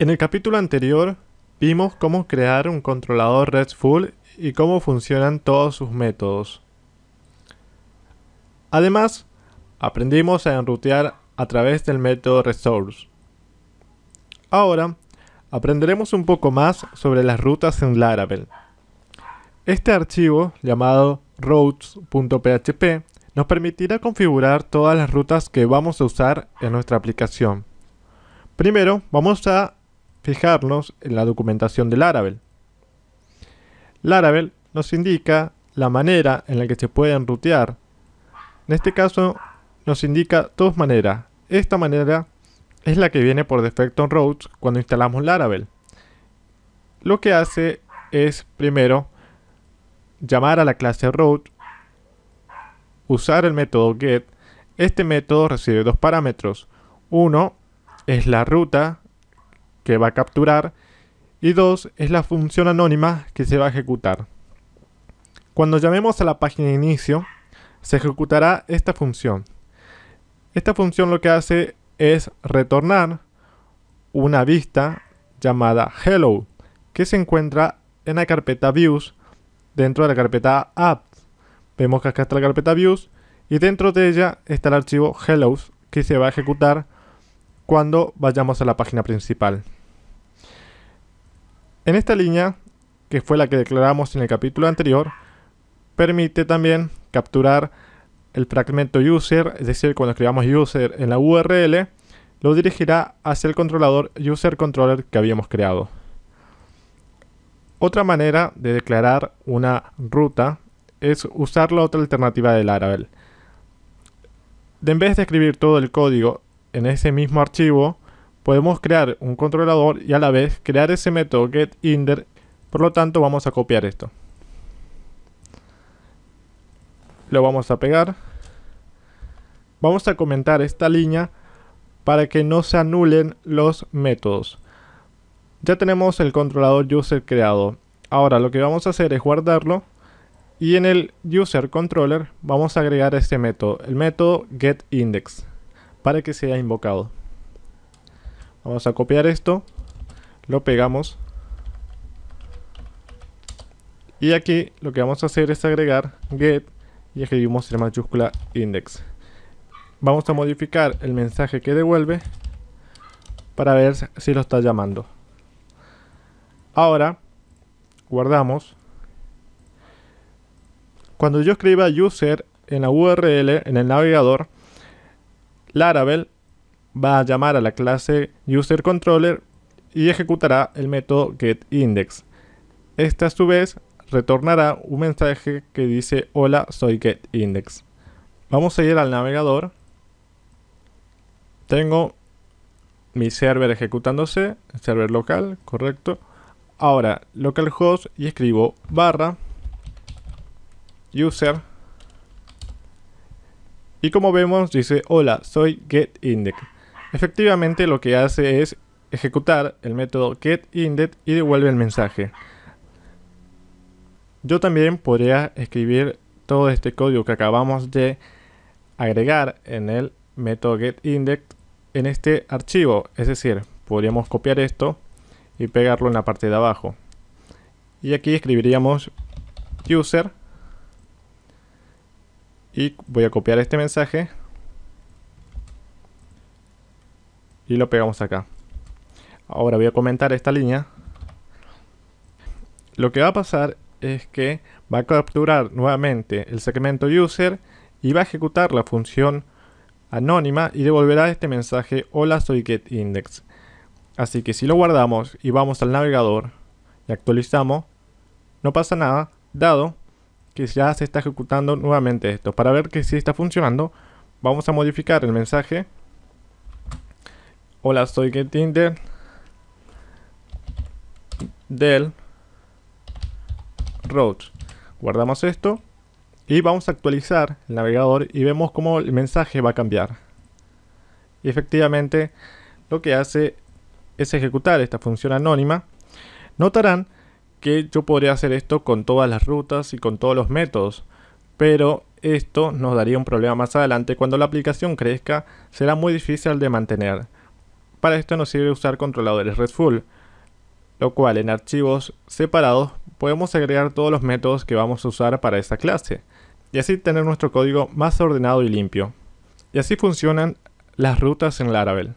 En el capítulo anterior vimos cómo crear un controlador RESTful y cómo funcionan todos sus métodos. Además, aprendimos a enrutear a través del método resource. Ahora, aprenderemos un poco más sobre las rutas en Laravel. Este archivo, llamado routes.php, nos permitirá configurar todas las rutas que vamos a usar en nuestra aplicación. Primero, vamos a fijarnos en la documentación de Laravel. Laravel nos indica la manera en la que se pueden rutear. En este caso, nos indica dos maneras. Esta manera es la que viene por defecto en Routes cuando instalamos Laravel. Lo que hace es, primero, llamar a la clase route, usar el método get. Este método recibe dos parámetros. Uno es la ruta que va a capturar y dos es la función anónima que se va a ejecutar. Cuando llamemos a la página de inicio, se ejecutará esta función. Esta función lo que hace es retornar una vista llamada hello que se encuentra en la carpeta views dentro de la carpeta apps. Vemos que acá está la carpeta views y dentro de ella está el archivo hello que se va a ejecutar cuando vayamos a la página principal. En esta línea, que fue la que declaramos en el capítulo anterior, permite también capturar el fragmento user, es decir, cuando escribamos user en la URL, lo dirigirá hacia el controlador user controller que habíamos creado. Otra manera de declarar una ruta es usar la otra alternativa de Laravel. En vez de escribir todo el código en ese mismo archivo, podemos crear un controlador y a la vez crear ese método getInder. Por lo tanto, vamos a copiar esto. Lo vamos a pegar. Vamos a comentar esta línea para que no se anulen los métodos. Ya tenemos el controlador user creado. Ahora lo que vamos a hacer es guardarlo y en el user controller vamos a agregar este método, el método getIndex, para que sea invocado. Vamos a copiar esto, lo pegamos y aquí lo que vamos a hacer es agregar get y escribimos en mayúscula index. Vamos a modificar el mensaje que devuelve para ver si lo está llamando. Ahora, guardamos. Cuando yo escriba user en la URL, en el navegador, Laravel va a llamar a la clase userController y ejecutará el método getIndex. Este a su vez retornará un mensaje que dice hola soy getIndex. Vamos a ir al navegador tengo mi server ejecutándose, server local, correcto. Ahora, localhost y escribo barra user. Y como vemos dice, hola, soy getIndex. Efectivamente lo que hace es ejecutar el método getIndex y devuelve el mensaje. Yo también podría escribir todo este código que acabamos de agregar en el método getIndex en este archivo. Es decir, podríamos copiar esto y pegarlo en la parte de abajo. Y aquí escribiríamos user. Y voy a copiar este mensaje. Y lo pegamos acá. Ahora voy a comentar esta línea. Lo que va a pasar es que va a capturar nuevamente el segmento user y va a ejecutar la función anónima y devolverá este mensaje hola soy getIndex. Así que si lo guardamos y vamos al navegador y actualizamos, no pasa nada, dado que ya se está ejecutando nuevamente esto. Para ver que si está funcionando, vamos a modificar el mensaje hola soy getIndex del road. Guardamos esto y vamos a actualizar el navegador y vemos cómo el mensaje va a cambiar. Y efectivamente lo que hace es ejecutar esta función anónima. Notarán que yo podría hacer esto con todas las rutas y con todos los métodos. Pero esto nos daría un problema más adelante. Cuando la aplicación crezca será muy difícil de mantener. Para esto nos sirve usar controladores RESTful, lo cual en archivos separados podemos agregar todos los métodos que vamos a usar para esta clase, y así tener nuestro código más ordenado y limpio. Y así funcionan las rutas en Laravel.